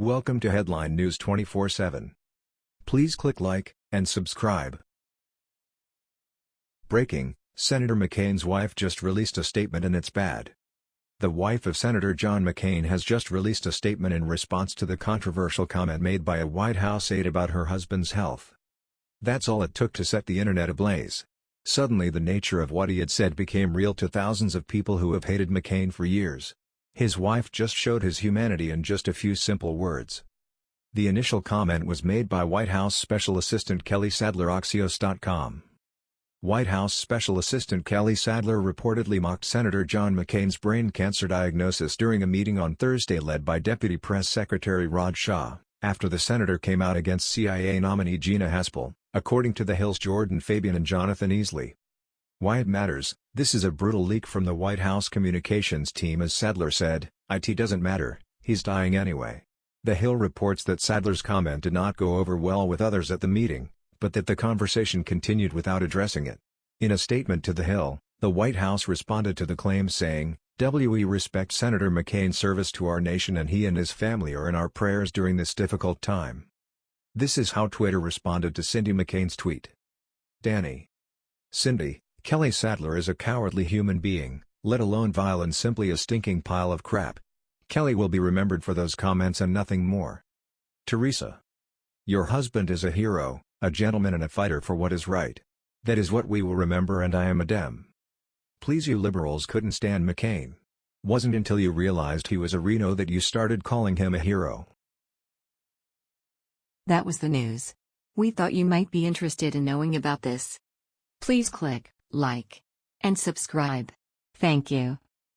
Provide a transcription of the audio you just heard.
Welcome to Headline News 24/7. Please click like and subscribe. Breaking: Senator McCain's wife just released a statement and it's bad. The wife of Senator John McCain has just released a statement in response to the controversial comment made by a White House aide about her husband's health. That's all it took to set the internet ablaze. Suddenly the nature of what he had said became real to thousands of people who have hated McCain for years. His wife just showed his humanity in just a few simple words. The initial comment was made by White House Special Assistant Kelly Sadler Axios.com. White House Special Assistant Kelly Sadler reportedly mocked Senator John McCain's brain cancer diagnosis during a meeting on Thursday led by Deputy Press Secretary Raj Shah, after the senator came out against CIA nominee Gina Haspel, according to The Hill's Jordan Fabian and Jonathan Easley. Why it matters, this is a brutal leak from the White House communications team as Sadler said, IT doesn't matter, he's dying anyway. The Hill reports that Sadler's comment did not go over well with others at the meeting, but that the conversation continued without addressing it. In a statement to The Hill, the White House responded to the claim saying, We respect Senator McCain's service to our nation and he and his family are in our prayers during this difficult time. This is how Twitter responded to Cindy McCain's tweet. Danny. Cindy, Kelly Sadler is a cowardly human being, let alone vile and simply a stinking pile of crap. Kelly will be remembered for those comments and nothing more. Teresa. Your husband is a hero, a gentleman and a fighter for what is right. That is what we will remember and I am a Dem. Please you liberals couldn't stand McCain. Wasn't until you realized he was a RINO that you started calling him a hero. That was the news. We thought you might be interested in knowing about this. Please click like and subscribe. Thank you.